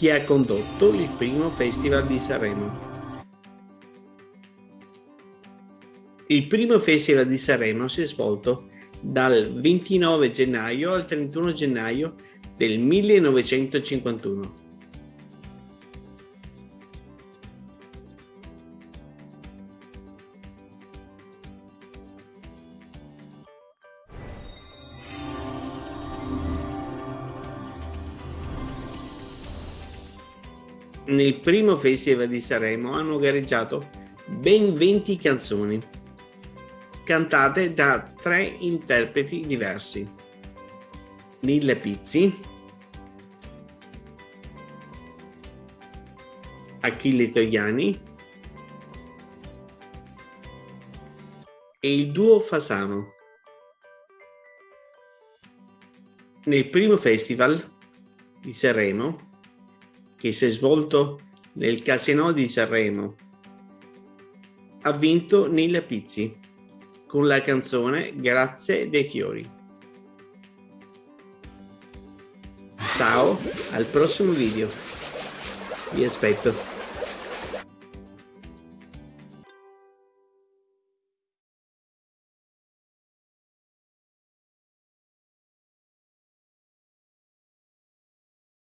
chi ha condotto il primo Festival di Sanremo. Il primo Festival di Sanremo si è svolto dal 29 gennaio al 31 gennaio del 1951. Nel primo Festival di Sanremo hanno gareggiato ben 20 canzoni, cantate da tre interpreti diversi. Nilla Pizzi, Achille Togliani e il duo Fasano. Nel primo festival di Sanremo che si è svolto nel Casino di Sanremo. Ha vinto Nilla Pizzi con la canzone Grazie dei fiori. Ciao, al prossimo video. Vi aspetto.